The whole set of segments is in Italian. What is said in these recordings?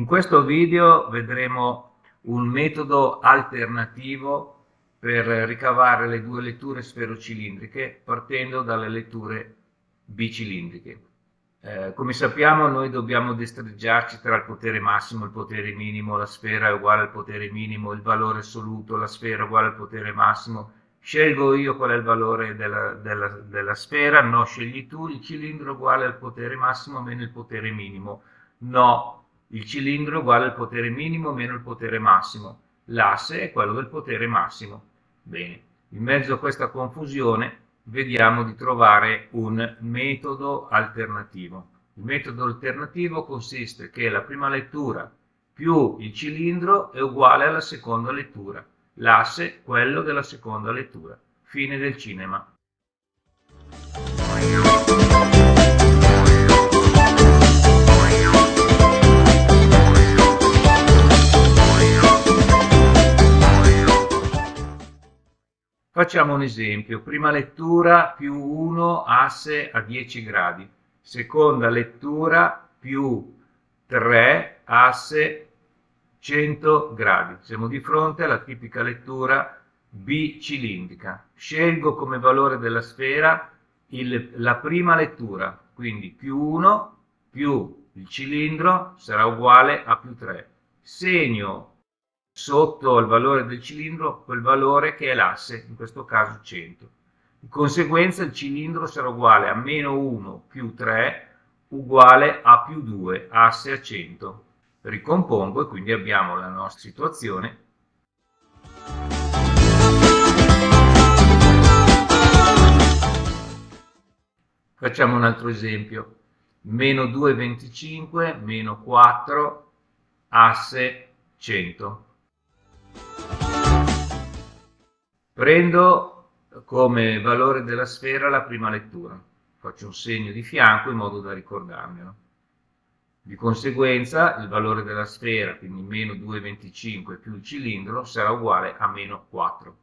In questo video vedremo un metodo alternativo per ricavare le due letture sferocilindriche partendo dalle letture bicilindriche. Eh, come sappiamo noi dobbiamo destreggiarci tra il potere massimo e il potere minimo, la sfera è uguale al potere minimo, il valore assoluto, la sfera è uguale al potere massimo, scelgo io qual è il valore della, della, della sfera, no, scegli tu, il cilindro è uguale al potere massimo meno il potere minimo, no, il cilindro è uguale al potere minimo meno il potere massimo. L'asse è quello del potere massimo. Bene, in mezzo a questa confusione vediamo di trovare un metodo alternativo. Il metodo alternativo consiste che la prima lettura più il cilindro è uguale alla seconda lettura, l'asse quello della seconda lettura. Fine del cinema. Facciamo un esempio, prima lettura più 1 asse a 10 gradi, seconda lettura più 3 asse 100 gradi. Siamo di fronte alla tipica lettura bicilindrica. Scelgo come valore della sfera il, la prima lettura, quindi più 1 più il cilindro sarà uguale a più 3. Segno sotto il valore del cilindro quel valore che è l'asse, in questo caso 100. Di conseguenza il cilindro sarà uguale a meno 1 più 3 uguale a più 2, asse a 100. Ricompongo e quindi abbiamo la nostra situazione. Facciamo un altro esempio. Meno 2,25 meno 4 asse 100. Prendo come valore della sfera la prima lettura, faccio un segno di fianco in modo da ricordarmelo. Di conseguenza il valore della sfera, quindi meno 2,25 più il cilindro, sarà uguale a meno 4.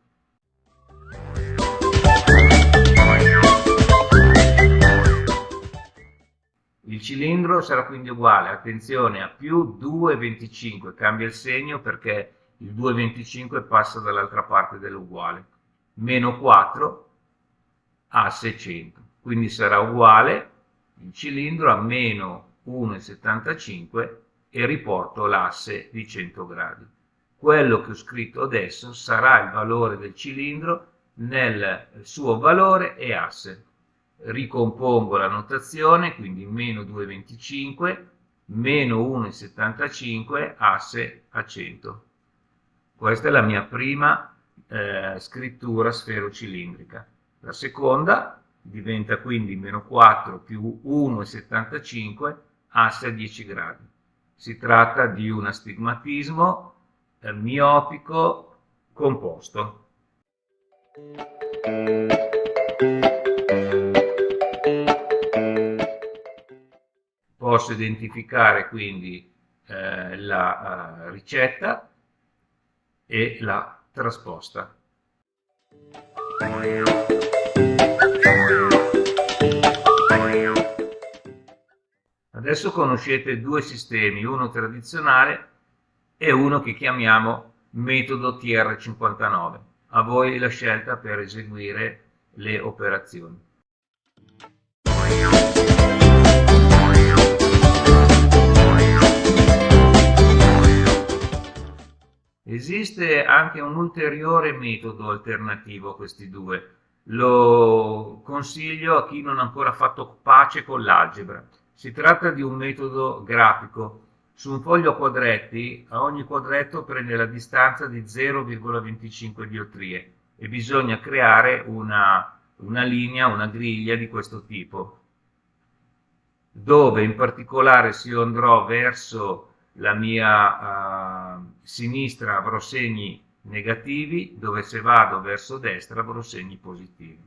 Il cilindro sarà quindi uguale, attenzione, a più 2,25, cambia il segno perché il 2,25 passa dall'altra parte dell'uguale, meno 4 a 600, quindi sarà uguale il cilindro a meno 1,75 e riporto l'asse di 100 gradi. Quello che ho scritto adesso sarà il valore del cilindro nel suo valore e asse. Ricompongo la notazione, quindi meno 2,25 meno 1,75 asse a 100. Questa è la mia prima eh, scrittura sferocilindrica. La seconda diventa quindi meno 4 più 1,75 asse a 10 gradi. Si tratta di un astigmatismo eh, miopico composto. Posso identificare quindi eh, la uh, ricetta e la trasposta. Adesso conoscete due sistemi, uno tradizionale e uno che chiamiamo metodo TR59. A voi la scelta per eseguire le operazioni. Esiste anche un ulteriore metodo alternativo a questi due. Lo consiglio a chi non ha ancora fatto pace con l'algebra. Si tratta di un metodo grafico. Su un foglio a quadretti, a ogni quadretto prende la distanza di 0,25 diottrie e bisogna creare una, una linea, una griglia di questo tipo, dove in particolare se io andrò verso la mia uh, sinistra avrò segni negativi, dove se vado verso destra avrò segni positivi.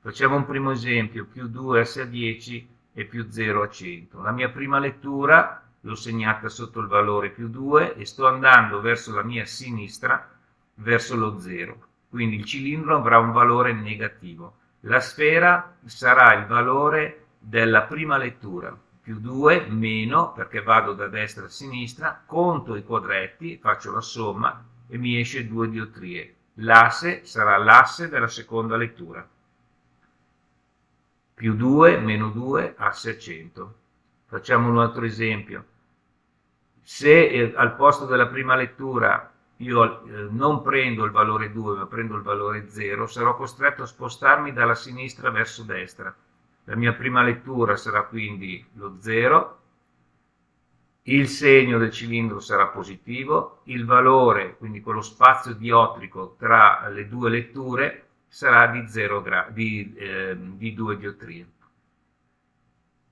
Facciamo un primo esempio, più 2 S a 10 e più 0 a 100. La mia prima lettura l'ho segnata sotto il valore più 2 e sto andando verso la mia sinistra, verso lo 0. Quindi il cilindro avrà un valore negativo. La sfera sarà il valore della prima lettura, più 2 meno, perché vado da destra a sinistra, conto i quadretti, faccio la somma e mi esce 2 diottrie. L'asse sarà l'asse della seconda lettura. Più 2 meno 2, asse a 100. Facciamo un altro esempio. Se eh, al posto della prima lettura io eh, non prendo il valore 2 ma prendo il valore 0, sarò costretto a spostarmi dalla sinistra verso destra la mia prima lettura sarà quindi lo 0, il segno del cilindro sarà positivo, il valore, quindi quello spazio diotrico tra le due letture, sarà di, 0 di, eh, di 2 diottrie.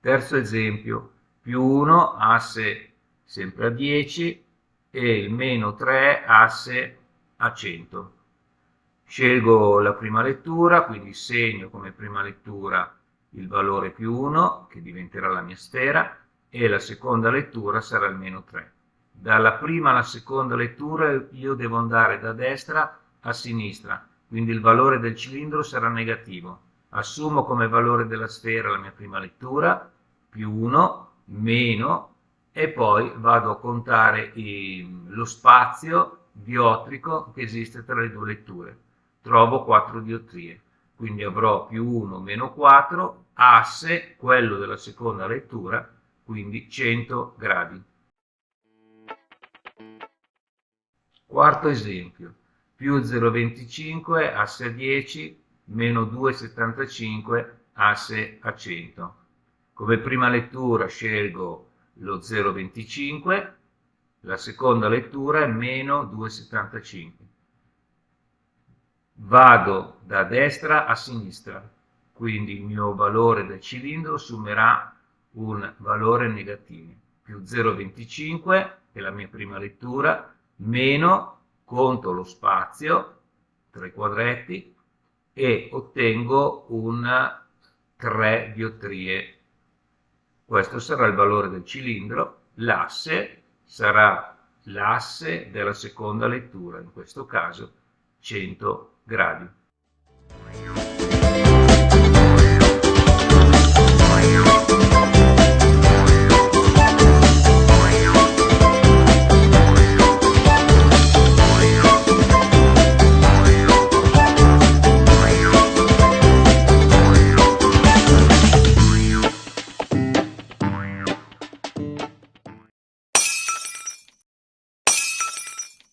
Terzo esempio, più 1 asse sempre a 10 e il meno 3 asse a 100. Scelgo la prima lettura, quindi segno come prima lettura il valore più 1, che diventerà la mia sfera, e la seconda lettura sarà il meno 3. Dalla prima alla seconda lettura io devo andare da destra a sinistra, quindi il valore del cilindro sarà negativo. Assumo come valore della sfera la mia prima lettura, più 1, meno, e poi vado a contare i, lo spazio diotrico che esiste tra le due letture. Trovo 4 diottrie quindi avrò più 1 meno 4, asse, quello della seconda lettura, quindi 100 gradi. Quarto esempio, più 0,25 asse a 10, meno 2,75 asse a 100. Come prima lettura scelgo lo 0,25, la seconda lettura è meno 2,75 vado da destra a sinistra, quindi il mio valore del cilindro assumerà un valore negativo, più 0,25 è la mia prima lettura, meno conto lo spazio tra i quadretti e ottengo un 3 diottrie. Questo sarà il valore del cilindro, l'asse sarà l'asse della seconda lettura, in questo caso 100 gradi.